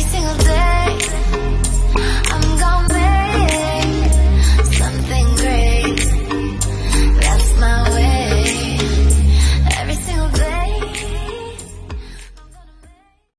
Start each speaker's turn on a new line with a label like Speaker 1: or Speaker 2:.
Speaker 1: every single day.